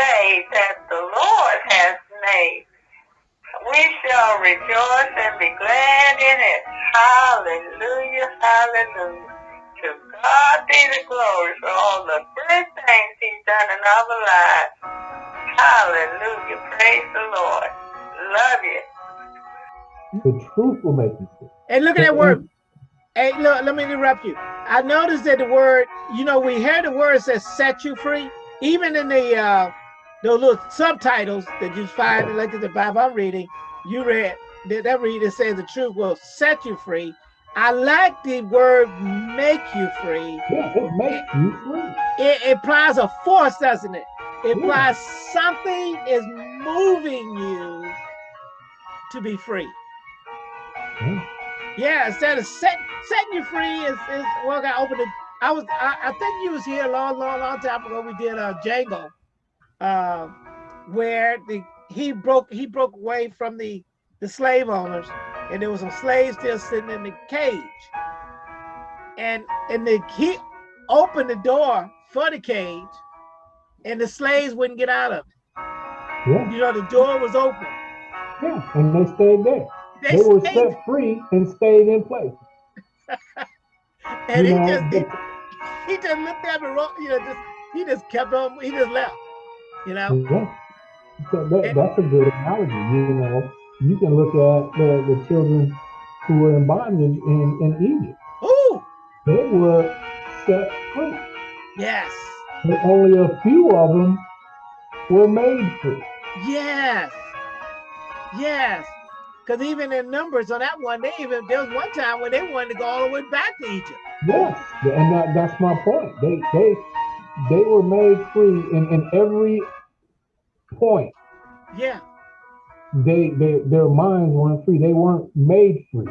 day that the Lord has made. We shall rejoice and be glad in it. Hallelujah, hallelujah. To God be the glory for all the good things he's done in our lives. Hallelujah, praise the Lord. Love you. The truth will make you free. And look at that word. Hey, look, let me interrupt you. I noticed that the word, you know, we hear the word that set you free. Even in the uh those little subtitles that you find like in the Bible I'm reading, you read that, that read it says the truth will set you free. I like the word make you free. Yeah, it makes you free. It, implies a force, doesn't it? It implies yeah. something is moving you to be free. Yeah, yeah instead of set, setting you free is, is well, I got open it. I was I, I, think you was here a long, long, long time ago. We did a Django, uh, where the he broke he broke away from the the slave owners, and there was some slaves still sitting in the cage. And and the he opened the door for the cage, and the slaves wouldn't get out of it. Yeah. You know, the door was open. Yeah, and they stayed there. They, they were set free and stayed in place. and you he know, just he, he, just looked at me, you know, just he just kept on, he just left. You know? Yeah. So that, that's a good analogy. You know, you can look at the, the children who were in bondage in, in Egypt. Ooh. They were set free. Yes. But only a few of them were made free. Yes. Yes. Because even in numbers on that one, they even there was one time when they wanted to go all the way back to Egypt. Yes, and that, that's my point. They they they were made free in, in every point. Yeah. They they their minds weren't free. They weren't made free.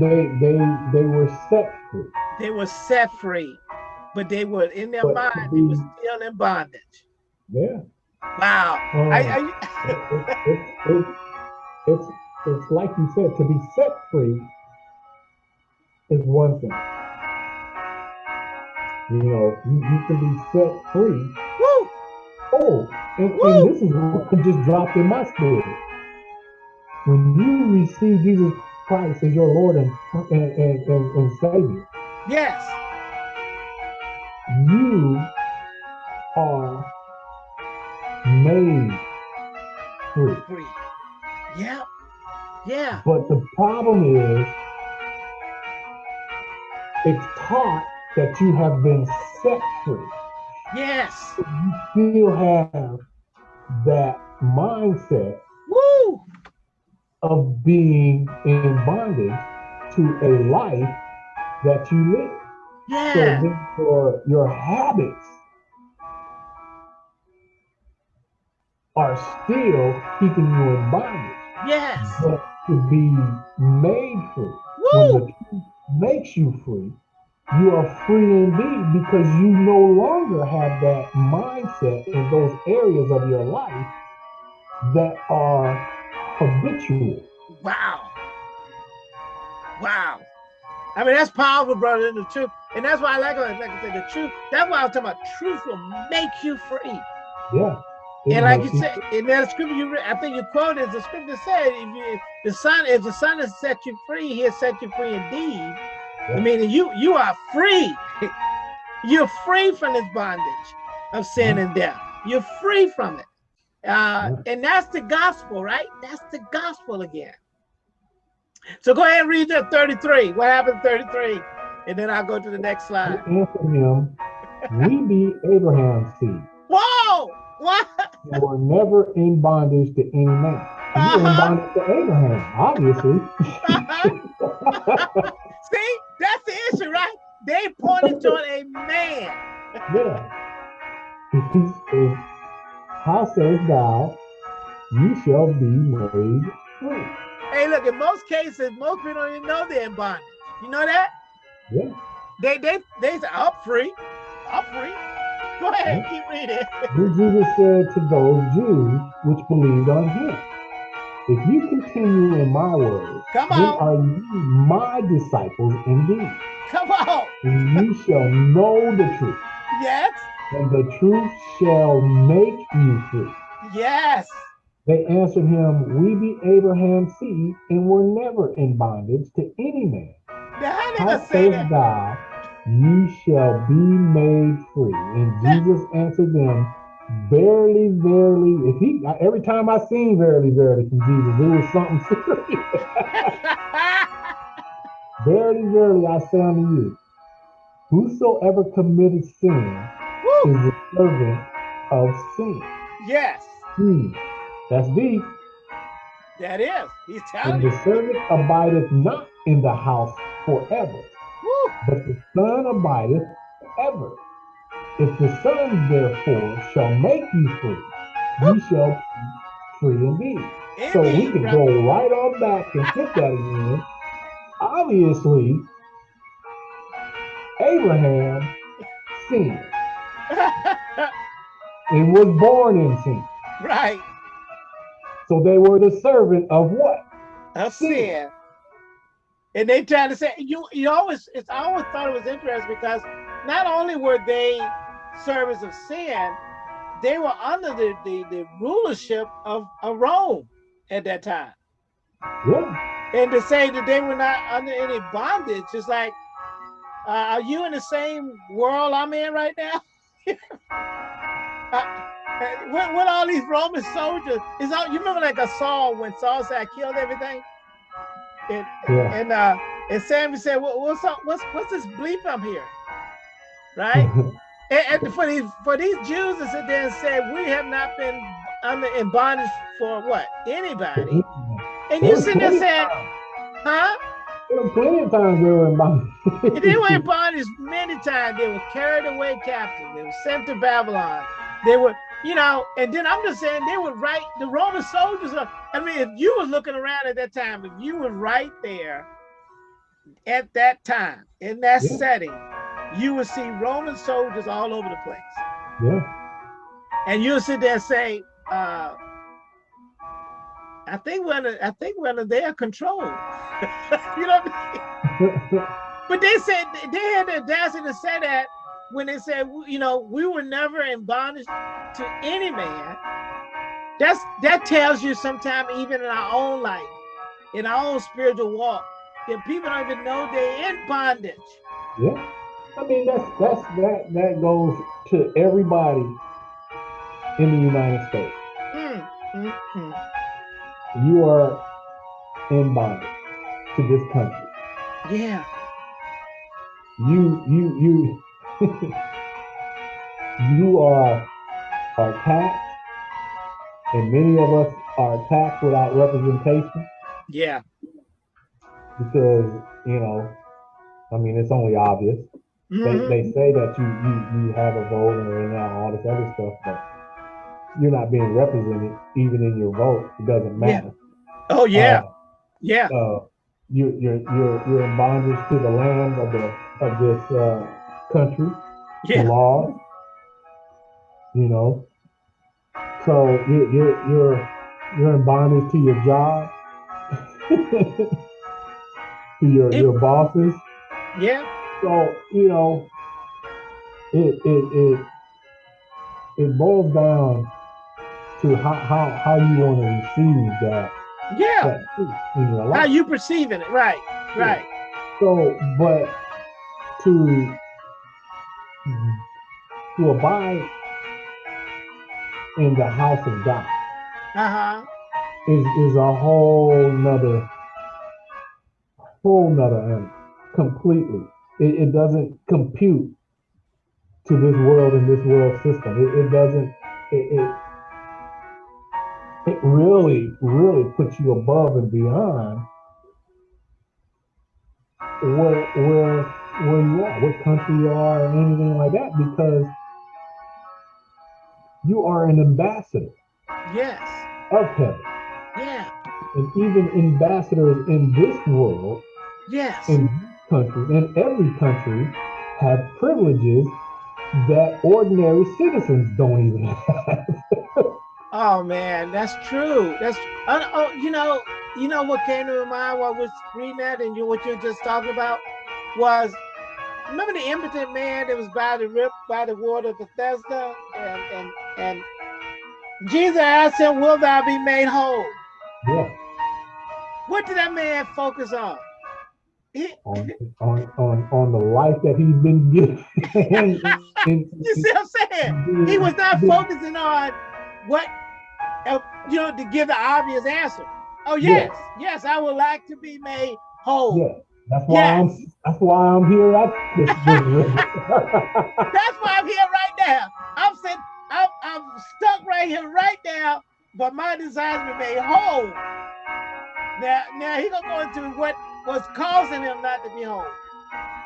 They they they were set free. They were set free, but they were in their but mind. The, they were still in bondage. Yeah. Wow. Um, I, I, it's, it's, it's, it's like you said, to be set free is one thing. You know, you, you can be set free. Woo! Oh, and, and this is what just dropped in my spirit. When you receive Jesus Christ as your Lord and, and, and, and, and Savior. Yes. You are made free. Free. Yeah. Yeah. But the problem is, it's taught that you have been set free. Yes. You still have that mindset Woo! of being in bondage to a life that you live. Yeah. So therefore, your habits are still keeping you in bondage. Yes. But to be made free, Woo! when the truth makes you free, you are free indeed because you no longer have that mindset in those areas of your life that are habitual. Wow. Wow. I mean, that's powerful, brother, in the truth. And that's why I like, like I said, the truth. That's why I'm talking about truth will make you free. Yeah. And like you said, in that scripture you read, I think you quoted the scripture said, if, you, if the son, if the son has set you free, he'll set you free indeed. I mean, you you are free. You're free from this bondage of sin and death. You're free from it. Uh, and that's the gospel, right? That's the gospel again. So go ahead and read that 33. What happened 33? And then I'll go to the next slide. Answer him, we be Abraham's seed. Whoa! What? You were never in bondage to any man. You uh -huh. were in uh-huh. bondage to Abraham, obviously. Uh -huh. See, that's the issue, right? They pointed to a man. yeah. How says thou, you shall be made free. Hey, look, in most cases, most people don't even know they're in bondage. You know that? Yeah. They they they say, I'm free. I'm free. Go ahead, keep reading. Jesus said to those Jews which believed on him, If you continue in my word, Come then are you my disciples indeed. Come on. And you shall know the truth. Yes. And the truth shall make you free. Yes. They answered him, We be Abraham's seed, and were never in bondage to any man. How saith God, ye shall be made free. And Jesus answered them, Verily, verily, if he every time I seen verily, verily from Jesus, it was something serious. verily, verily, I say unto you, whosoever committed sin Woo. is a servant of sin. Yes. Hmm. That's deep. That is. He's telling and you. The servant abideth not in the house forever, Woo. but the Son abideth ever. If the Son therefore shall make you free, you shall be free indeed. so we can go right on back and hit that again. Obviously, Abraham sinned and was born in sin. Right. So they were the servant of what? Of sin. sin. And they trying to say you you always it's I always thought it was interesting because not only were they servants of sin, they were under the, the, the rulership of, of Rome at that time. Yeah. And to say that they were not under any bondage, it's like, uh, are you in the same world I'm in right now? uh, what, what all these Roman soldiers is all you remember like a Saul when Saul said I killed everything? And yeah. and uh and Samuel said, well, what's up, what's what's this bleep I'm here? Right? and, and, for these for these Jews to sit there and say we have not been under in bondage for what? Anybody. And you sit there saying, huh? Plenty of times they were in bondage. they were in bondage many times. They were carried away captive. They were sent to Babylon. They were you know, and then I'm just saying they would write The Roman soldiers I mean, if you were looking around at that time, if you were right there at that time in that yeah. setting, you will see Roman soldiers all over the place. Yeah. And you'll sit there and say, uh, I think we're under, I think we're under their control. you know what I mean? but they said they had the audacity to say that when they said, you know, we were never in bondage to any man, that's that tells you sometimes even in our own life, in our own spiritual walk, that people don't even know they're in bondage. Yeah. I mean that's that's that that goes to everybody in the United States. Mm, mm, mm. You are in bondage to this country. Yeah. You you you you are are taxed, and many of us are taxed without representation. Yeah. Because you know, I mean, it's only obvious. Mm -hmm. They, mm-hmm. they say that you you you have a vote and all this other stuff, but you're not being represented even in your vote. It doesn't matter. Yeah. Oh yeah, uh, yeah. Uh, you you're you're you're in bondage to the land of the of this uh, country, yeah. laws, you know. So you, you're you're you're in bondage to your job, to your it, your bosses. Yeah. So you know, it it it it boils down to how how how you want to receive that. Yeah. That how you perceiving it, right? Right. Yeah. So, but to to abide in the house of God uh-huh. is is a whole nother whole nother animal completely. It, it doesn't compute to this world and this world system. It, it doesn't it, it it really, really puts you above and beyond where where where you are, what country you are, and anything like that, because you are an ambassador. Yes. Of heaven. Yeah. And even ambassadors in this world. Yes. In countries, in every country, have privileges that ordinary citizens don't even have. oh man, that's true. That's uh, oh, you know, you know what came to mind while I was reading that, and you what you're just talking about was remember the impotent man that was by the rip by the water of Bethesda, and and and Jesus asked him, "Will thou be made whole?" Yeah. What did that man focus on? On, on, on, on the life that he's been given. you see what I'm saying? He was not focusing on what, uh, you know, to give the obvious answer. Oh yes, yes, yes I would like to be made whole. Yeah. That's why yes. I'm that's why I'm here this That's why I'm here right now. I'm sitting, I'm, I'm stuck right here right now, but my desires be made whole. Now now he gonna go into what was causing him not to be home.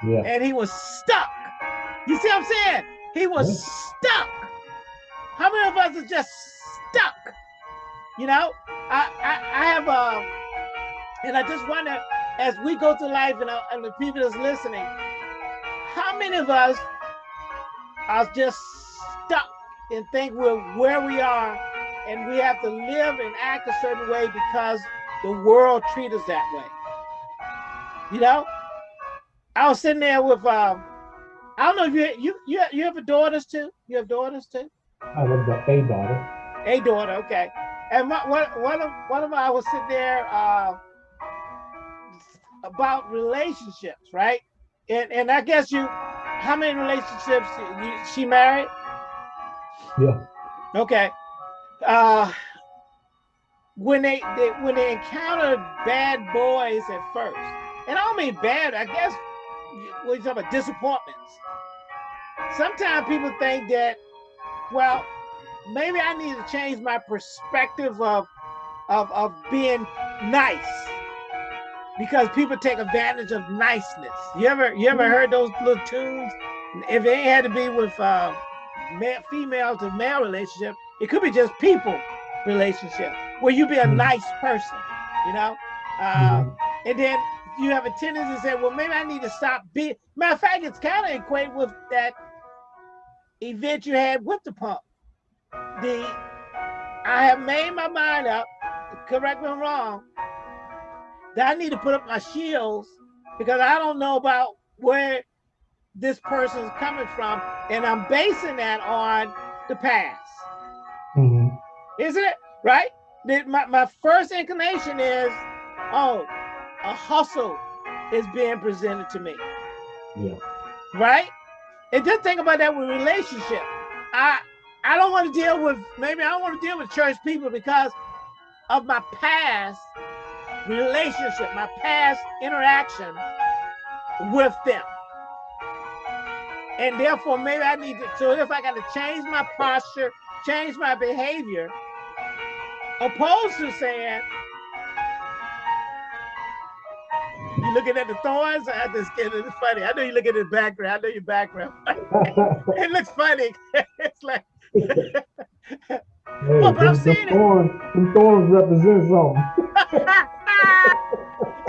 Yeah. And he was stuck. You see what I'm saying? He was yeah. stuck. How many of us are just stuck? You know, I I, I have a, uh, and I just wonder as we go through life and, uh, and the people that's listening, how many of us are just stuck and think we're where we are and we have to live and act a certain way because the world treats us that way? You know, I was sitting there with um, I don't know if you you you you have daughters too. You have daughters too. I have a daughter. A daughter, okay. And my, one one of one of I was sitting there. Uh, about relationships, right? And and I guess you, how many relationships you, she married? Yeah. Okay. Uh, when they, they when they encountered bad boys at first, and I don't mean bad, I guess what you talking about disappointments. Sometimes people think that, well, maybe I need to change my perspective of of of being nice because people take advantage of niceness. You ever you ever mm-hmm. heard those little tunes? If it had to be with uh, male, female to male relationship, it could be just people relationship where you be a mm-hmm. nice person, you know. Uh, and then you have a tendency to say, well, maybe I need to stop being. Matter of fact, it's kind of equate with that event you had with the pump. The I have made my mind up. Correct me if I'm wrong that I need to put up my shields because I don't know about where this person is coming from, and I'm basing that on the past. Mm-hmm. Isn't it right? My, my first inclination is, oh, a hustle is being presented to me. Yeah. Right? And just think about that with relationship. I I don't want to deal with maybe I don't want to deal with church people because of my past relationship, my past interaction with them. And therefore, maybe I need to, so if I got to change my posture, change my behavior, opposed to saying, you looking at the thorns? I just kidding. It's funny. I know you look at the background. I know your background. it looks funny. it's like. hey, well, but I'm thorns, it. thorns represent something.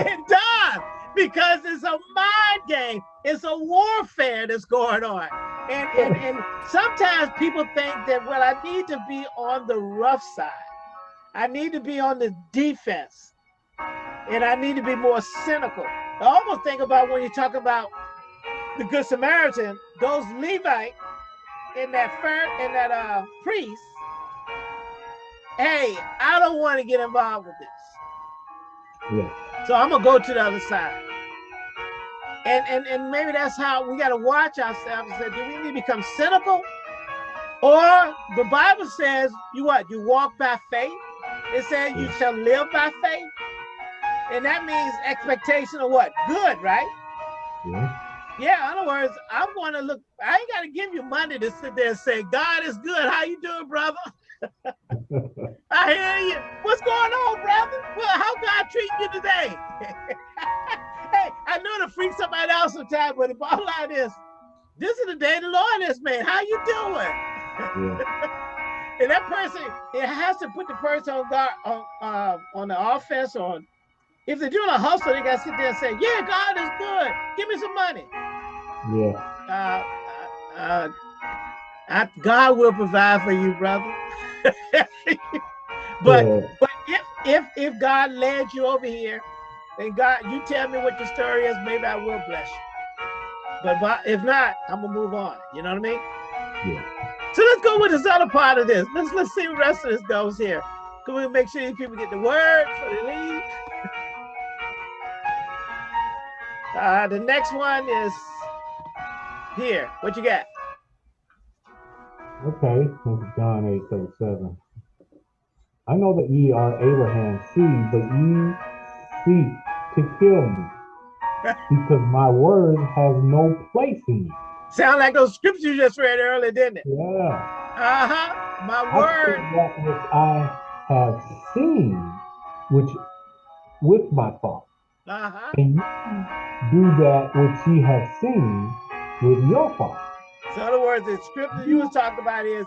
it does because it's a mind game. It's a warfare that's going on. And, and, and sometimes people think that, well, I need to be on the rough side. I need to be on the defense. And I need to be more cynical. I almost think about when you talk about the Good Samaritan, those Levite and that and that uh, priest, hey, I don't want to get involved with this. Yeah. So I'm gonna go to the other side. And and and maybe that's how we gotta watch ourselves and say, do we need to become cynical? Or the Bible says, you what? You walk by faith. It says you shall live by faith. And that means expectation of what? Good, right? Yeah. Yeah, in other words, I'm going to look, I ain't got to give you money to sit there and say, God is good. How you doing, brother? I hear you. What's going on, brother? Well, how God treat you today? hey, I know to freak somebody else sometimes, but the bottom line is, this is the day the Lord has made. How you doing? Yeah. and that person, it has to put the person on guard on uh, on the offense on. If they're doing a hustle, they gotta sit there and say, "Yeah, God is good. Give me some money." Yeah. Uh, uh, uh I, God will provide for you, brother. but yeah. but if if if God led you over here, and God, you tell me what the story is, maybe I will bless But, but if not, I'm gonna move on. You know what I mean? Yeah. So let's go with this other part of this. Let's let's see the rest of this goes here. Can we make sure these people get the word before they leave? Uh, the next one is here. What you got? Okay, this is John 8 37. I know that ye are Abraham's seed, but ye seek to kill me, because my word has no place in you. Sound like those scriptures you just read earlier, didn't it? Yeah. Uh-huh. My I word. that which I have seen, which with my thoughts, Uh-huh. and you do that which ye have seen with your father. So in other words, the scripture you was talking about is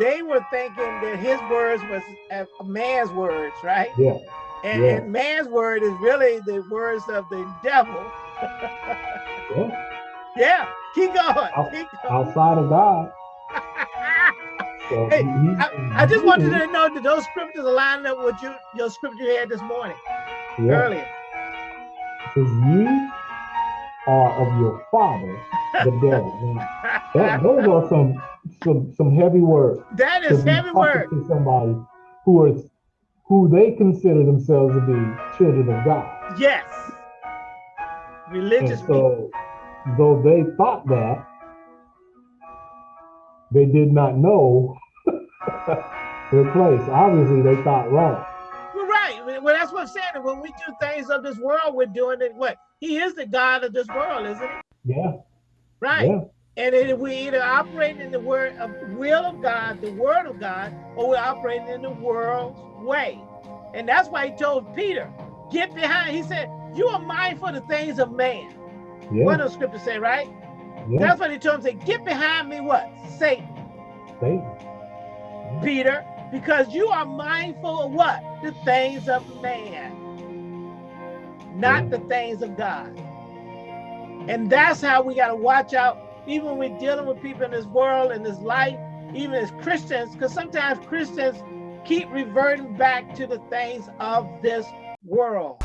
they were thinking that his words was a a man's words, right? Yeah. And, Yeah. and man's word is really the words of the devil. yeah. Yeah, keep going. Out- Keep going. Outside of God. So Hey, he- I, I just wanted to know that those scriptures are lining up with you, your scripture you had this morning, yeah. earlier. Says you are of your father, the devil. That, those are some some some heavy words. That is heavy talking word. to somebody who is who they consider themselves to be children of God. Yes. And Religious people. though they thought that, they did not know their place. Obviously, they thought wrong. I'm saying. When we do things of this world, we're doing it. What? He is the God of this world, isn't he? Yeah, Right. yeah, And then we either operate in the word of will of God, the word of God, or we're operating in the world's way. And that's why he told Peter, get behind. He said, you are mindful of the things of man. yeah, What does scripture say, right? yeah. That's what he told him, say, get behind me what? Satan, Satan. Peter, because you are mindful of what? The things of man, not the things of God. And that's how we got to watch out, even when we're dealing with people in this world, in this life, even as Christians, because sometimes Christians keep reverting back to the things of this world.